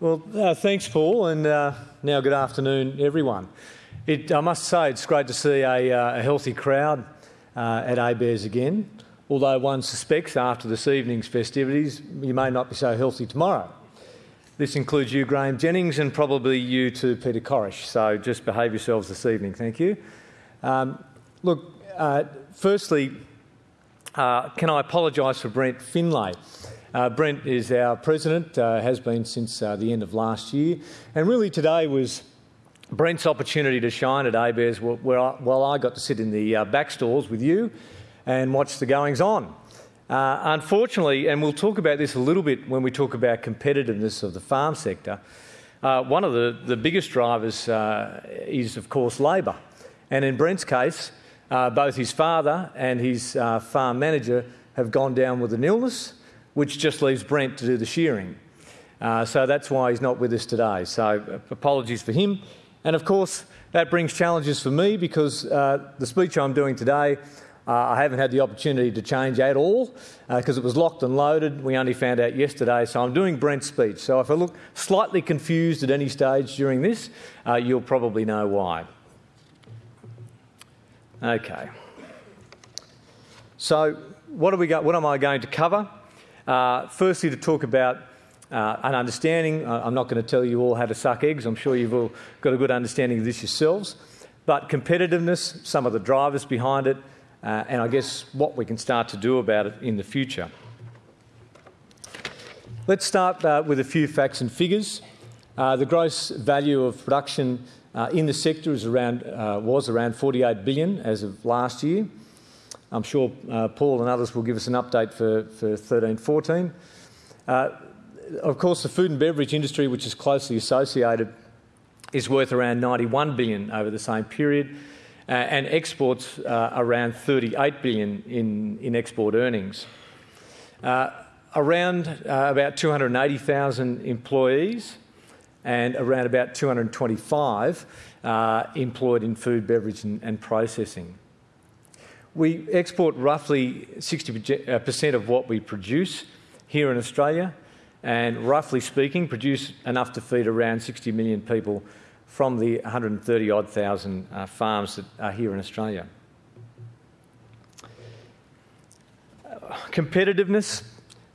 Well, uh, thanks, Paul, and uh, now good afternoon, everyone. It, I must say, it's great to see a, uh, a healthy crowd uh, at ABARES again, although one suspects after this evening's festivities you may not be so healthy tomorrow. This includes you, Graham Jennings, and probably you too, Peter Corish, so just behave yourselves this evening, thank you. Um, look, uh, firstly, uh, can I apologise for Brent Finlay? Uh, Brent is our president, uh, has been since uh, the end of last year, and really today was Brent's opportunity to shine at ABARES where I, while I got to sit in the uh, back stalls with you and watch the goings on. Uh, unfortunately, and we'll talk about this a little bit when we talk about competitiveness of the farm sector, uh, one of the, the biggest drivers is, of course, labour. And in Brent's case, both his father and his farm manager have gone down with an illness which just leaves Brent to do the shearing. Uh, so that's why he's not with us today. So uh, apologies for him. And of course, that brings challenges for me because uh, the speech I'm doing today, uh, I haven't had the opportunity to change at all because uh, it was locked and loaded. We only found out yesterday, so I'm doing Brent's speech. So if I look slightly confused at any stage during this, uh, you'll probably know why. Okay. So what, we got, what am I going to cover? Uh, firstly, to talk about uh, an understanding. Uh, I'm not going to tell you all how to suck eggs. I'm sure you've all got a good understanding of this yourselves. But competitiveness, some of the drivers behind it, uh, and I guess what we can start to do about it in the future. Let's start uh, with a few facts and figures. Uh, the gross value of production in the sector around, was around 48 billion as of last year. I'm sure uh, Paul and others will give us an update for, for 13 14. Uh, of course, the food and beverage industry, which is closely associated, is worth around 91 billion over the same period, uh, and exports uh, around 38 billion in, in export earnings. Uh, around uh, about 280,000 employees and around about 225 employed in food, beverage, and, and processing. We export roughly 60% of what we produce here in Australia, and roughly speaking, produce enough to feed around 60 million people from the 130 odd thousand uh, farms that are here in Australia. competitiveness,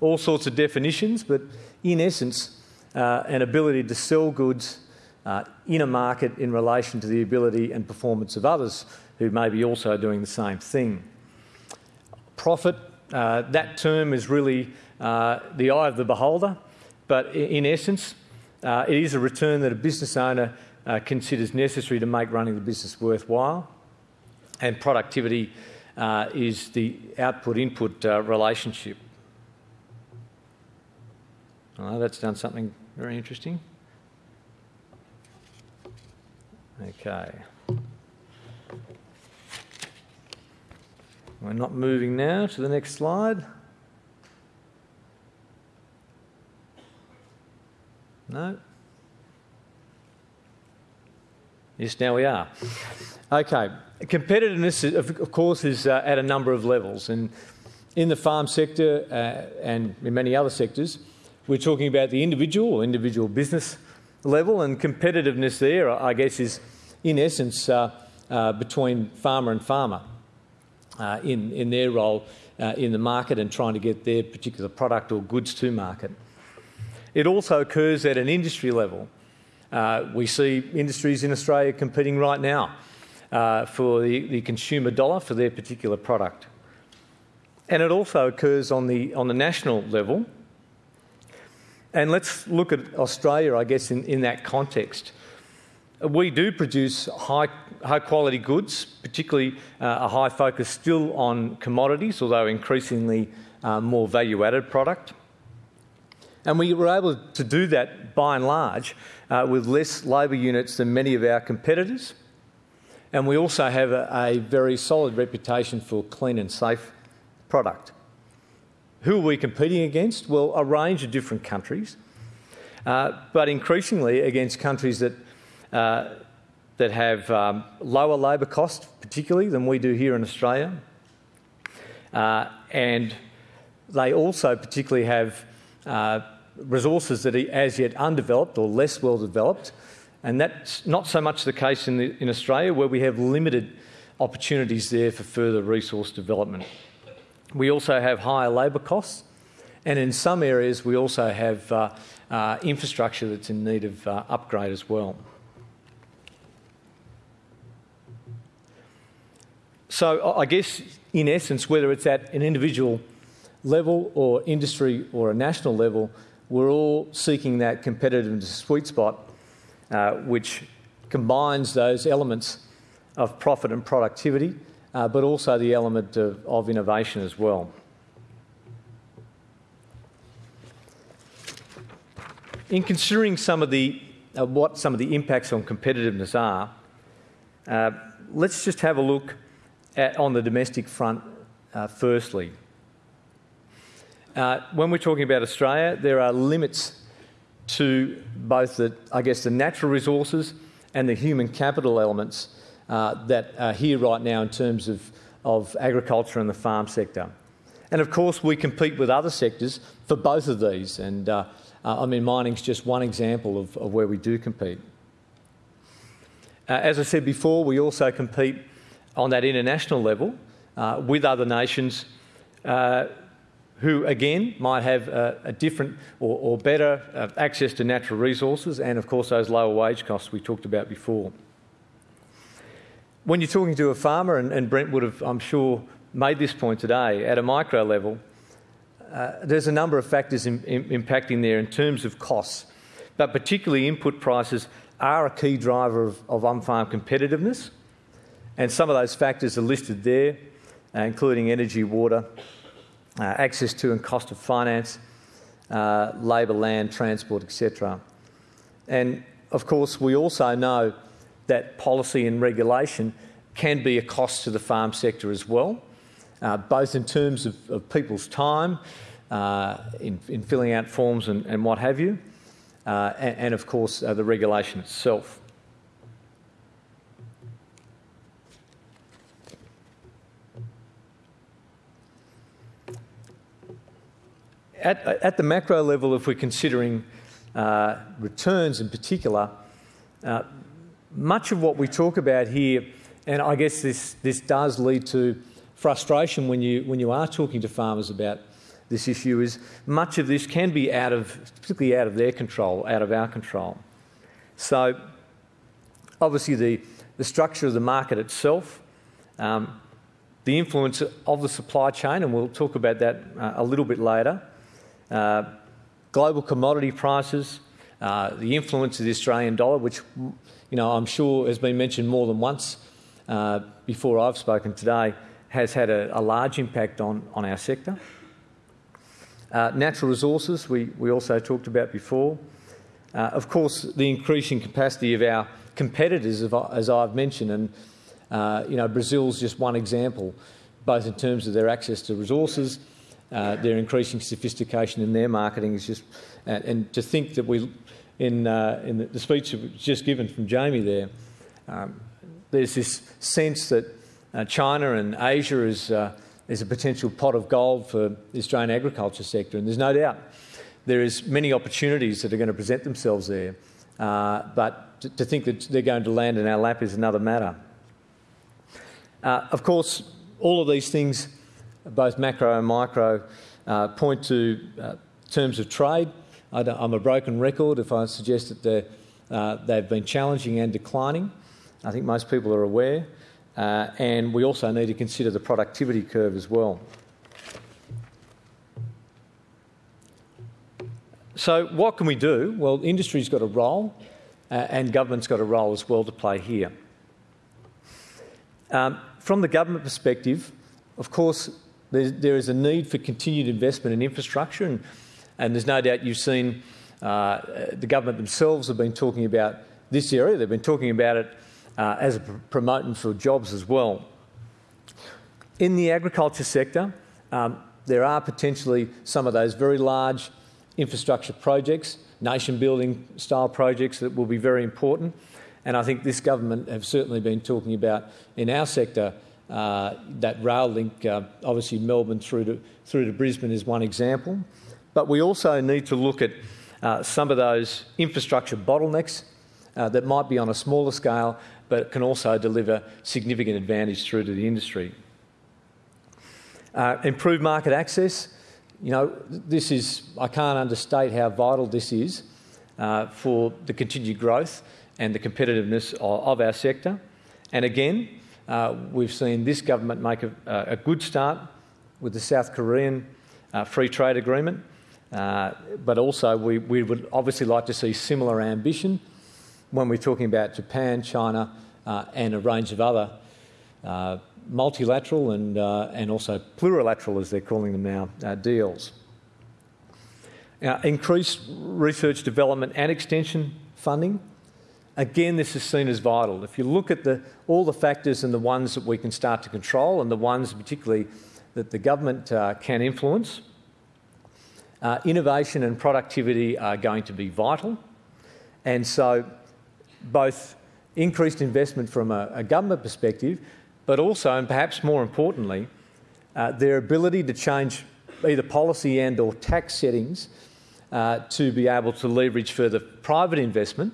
all sorts of definitions, but in essence, uh, an ability to sell goods uh, in a market in relation to the ability and performance of others who may be also doing the same thing. Profit, uh, that term is really uh, the eye of the beholder, but in essence, uh, it is a return that a business owner uh, considers necessary to make running the business worthwhile, and productivity uh, is the output input uh, relationship. That's done something very interesting. Okay. We're not moving now to the next slide. No? Yes, now we are. Okay, competitiveness, of course, is uh, at a number of levels. And in the farm sector uh, and in many other sectors, we're talking about the individual or individual business level, and competitiveness there, I guess, is in essence uh, uh between farmer and farmer uh, in, in their role uh, in the market and trying to get their particular product or goods to market. It also occurs at an industry level. Uh, we see industries in Australia competing right now uh, for the, the consumer dollar for their particular product. And it also occurs on the, on the national level. And let's look at Australia, I guess, in, in that context. We do produce high, high quality goods, particularly uh, a high focus still on commodities, although increasingly uh, more value added product. And we were able to do that by and large uh, with less labour units than many of our competitors. And we also have a, very solid reputation for clean and safe product. Who are we competing against? Well, a range of different countries, but increasingly against countries that uh, that have um, lower labour costs, particularly, than we do here in Australia. Uh, and they also particularly have uh, resources that are as yet undeveloped or less well developed. And that's not so much the case in, the, in Australia, where we have limited opportunities there for further resource development. We also have higher labour costs, and in some areas, we also have uh, uh, infrastructure that's in need of uh, upgrade as well. So, I guess in essence, whether it's at an individual level or industry or a national level, we're all seeking that competitive sweet spot uh, which combines those elements of profit and productivity, uh, but also the element of, of, innovation as well. In considering some of the uh, what some of the impacts on competitiveness are, uh, let's just have a look on the domestic front uh, firstly. Uh, when we're talking about Australia, there are limits to both the, I guess, the natural resources and the human capital elements uh, that are here right now in terms of, of agriculture and the farm sector. And of course, we compete with other sectors for both of these. And uh, uh, I mean, mining's just one example of, of where we do compete. Uh, as I said before, we also compete on that international level uh, with other nations uh, who again might have a, a different or, or better uh, access to natural resources and, of course, those lower wage costs we talked about before. When you're talking to a farmer, and, and Brent would have, I'm sure, made this point today, at a micro level, uh, there's a number of factors in, in, impacting there in terms of costs, but particularly input prices are a key driver of, of on farm competitiveness. And some of those factors are listed there, uh, including energy, water, uh, access to and cost of finance, uh, labour, land, transport, etc. And of course, we also know that policy and regulation can be a cost to the farm sector as well, uh, both in terms of, of people's time uh, in, in, filling out forms and, and what have you, uh, and, and, of course the regulation itself. At, at the macro level, if we're considering uh, returns in particular, uh, much of what we talk about here, and I guess this, this does lead to frustration when you, when you are talking to farmers about this issue, is much of this can be out of, particularly out of their control, out of our control. So, obviously, the, the structure of the market itself, um, the influence of the supply chain, and we'll talk about that uh, a little bit later, uh, global commodity prices, uh, the influence of the Australian dollar, which you know I'm sure has been mentioned more than once uh, before I've spoken today, has had a, a large impact on, on our sector. Uh, natural resources, we, we also talked about before. Uh, of course, the increasing capacity of our competitors, as I've mentioned, and you know Brazil's just one example, both in terms of their access to resources uh, their increasing sophistication in their marketing is just, and, and to think that we, in, uh, in the, speech that was just given from Jamie there, um, there's this sense that uh, China and Asia is, uh, is a potential pot of gold for the Australian agriculture sector, and there's no doubt there is many opportunities that are going to present themselves there. Uh, but to, to, think that they're going to land in our lap is another matter. Uh, of course, all of these things both macro and micro, uh, point to uh, terms of trade. I am a broken record if I suggest that uh, they've been challenging and declining. I think most people are aware. Uh, and we also need to consider the productivity curve as well. So, what can we do? Well, industry's got a role, uh, and government's got a role as well to play here. Um, from the government perspective, of course, there, there is a need for continued investment in infrastructure, and, and there's no doubt you've seen uh, the government themselves have been talking about this area. They've been talking about it uh, as a pr- for jobs as well. In the agriculture sector, um, there are potentially some of those very large infrastructure projects, nation building style projects that will be very important. And I think this government have certainly been talking about in our sector that rail link, uh, obviously Melbourne through to, through to Brisbane is one example. but we also need to look at uh, some of those infrastructure bottlenecks uh, that might be on a smaller scale but can also deliver significant advantage through to the industry. Uh, improved market access. You know, this is, I can't understate how vital this is uh, for the continued growth and the competitiveness of our sector. And again, uh, we've seen this government make a, a, good start with the South Korean uh, free trade agreement, uh, but also we, we would obviously like to see similar ambition when we're talking about Japan, China, uh, and a range of other uh, multilateral and, uh, and also plurilateral, as they're calling them now, deals. Now, increased research, development, and extension funding. Again, this is seen as vital. If you look at the, all the factors and the ones that we can start to control, and the ones particularly that the government uh, can influence, uh, innovation and productivity are going to be vital. And so, both increased investment from a, a government perspective, but also, and perhaps more importantly, uh, their ability to change either policy and or tax settings uh, to be able to leverage further private investment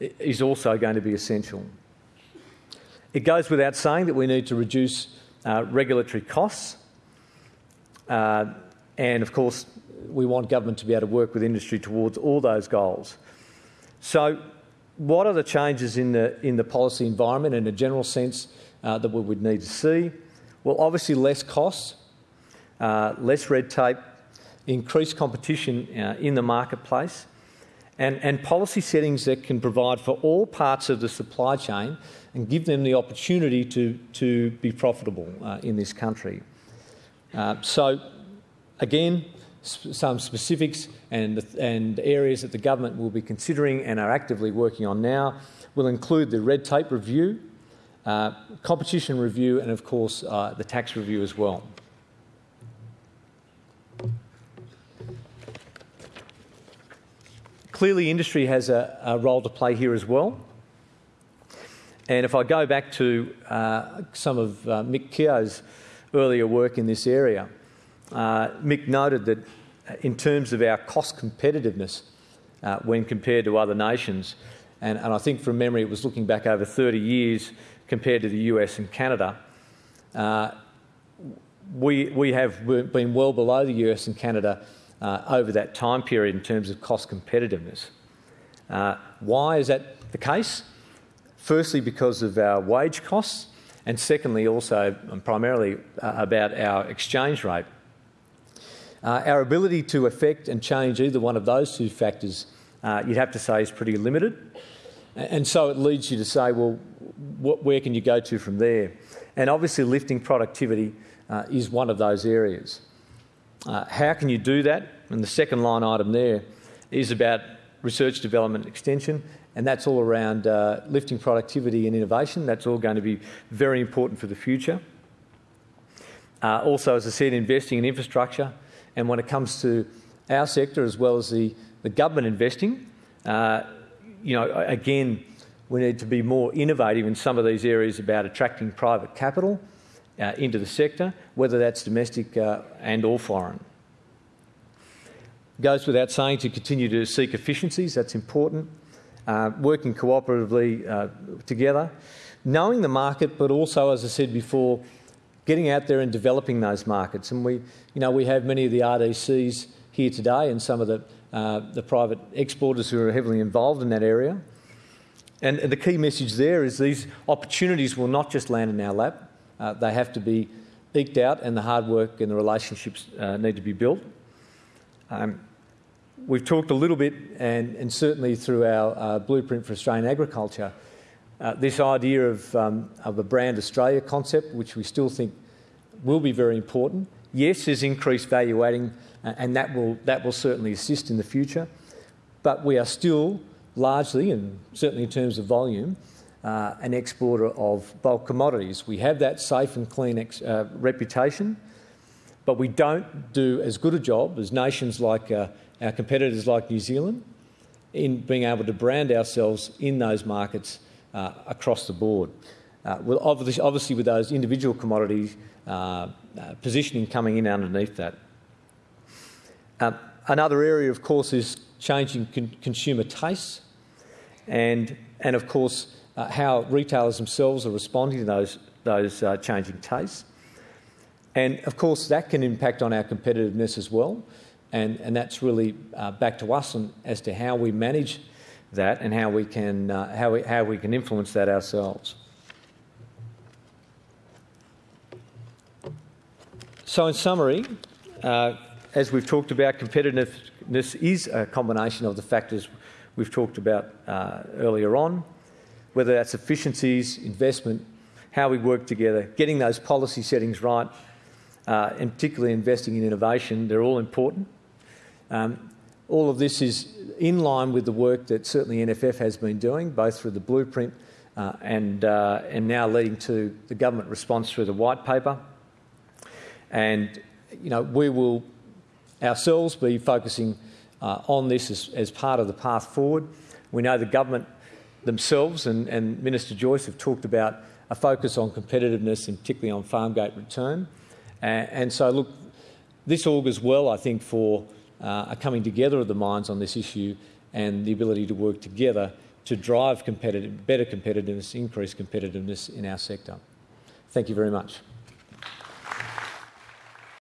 is also going to be essential. It goes without saying that we need to reduce uh, regulatory costs. Uh, and of course, we want government to be able to work with industry towards all those goals. So, what are the changes in the, in the policy environment in a general sense uh, that we would need to see? Well, obviously, less costs, uh, less red tape, increased competition uh, in the marketplace, and, and policy settings that can provide for all parts of the supply chain and give them the opportunity to, to be profitable uh, in this country. Uh, so, again, some specifics and, and areas that the government will be considering and are actively working on now will include the red tape review, uh, competition review, and of course uh, the tax review as well. Clearly, industry has a, a role to play here as well. And if I go back to uh, some of uh, Mick Keogh's earlier work in this area, uh, Mick noted that in terms of our cost competitiveness uh, when compared to other nations, and, and, I think from memory it was looking back over 30 years compared to the US and Canada, uh, we, we have been well below the US and Canada uh, over that time period in terms of cost competitiveness. Uh, why is that the case? Firstly, because of our wage costs, and secondly, also and primarily uh, about our exchange rate. Uh, our ability to affect and change either one of those two factors, uh, you'd have to say, is pretty limited. And so it leads you to say, well, what, where can you go to from there? And obviously, lifting productivity uh, is one of those areas. Uh, how can you do that? And the second line item there is about research, development, extension, and that's all around uh, lifting productivity and innovation. That's all going to be very important for the future. Uh, also, as I said, investing in infrastructure. And when it comes to our sector as well as the, the government investing, uh, you know, again, we need to be more innovative in some of these areas about attracting private capital uh, into the sector, whether that's domestic uh, and or foreign. Goes without saying to continue to seek efficiencies, that's important. Uh, working cooperatively uh, together, knowing the market, but also, as I said before, getting out there and developing those markets. And we, you know, we have many of the RDCs here today and some of the, uh, the private exporters who are heavily involved in that area. And the key message there is these opportunities will not just land in our lap, uh, they have to be eked out, and the hard work and the relationships uh, need to be built. Um, we've talked a little bit, and, and certainly through our uh, blueprint for Australian agriculture, uh, this idea of, um, of a brand Australia concept, which we still think will be very important. Yes, there's increased value adding, uh, and that will, that will certainly assist in the future. But we are still largely, and certainly in terms of volume, uh, an exporter of bulk commodities. We have that safe and clean uh, reputation, but we don't do as good a job as nations like uh, our competitors like New Zealand in being able to brand ourselves in those markets uh, across the board. Uh, well, obviously, obviously, with those individual commodities uh, positioning coming in underneath that. another area, of course, is changing con- consumer tastes and, and of course, uh, how retailers themselves are responding to those, those uh, changing tastes. And of course, that can impact on our competitiveness as well. And, and that's really uh, back to us on, as to how we manage that and how we can, uh, how we, how we can influence that ourselves. So, in summary, uh, as we've talked about, competitiveness is a combination of the factors we've talked about uh, earlier on, whether that's efficiencies, investment, how we work together, getting those policy settings right, uh, and particularly investing in innovation, they're all important. Um, all of this is in line with the work that certainly NFF has been doing, both through the blueprint uh, and, uh, and now leading to the government response through the white paper. And, you know, we will ourselves be focusing uh, on this as, as, part of the path forward. We know the government themselves and, and Minister Joyce have talked about a focus on competitiveness and particularly on farm gate return. and so, look, this augurs well, I think, for uh, a coming together of the minds on this issue and the ability to work together to drive competitive, better competitiveness, increase competitiveness in our sector. Thank you very much.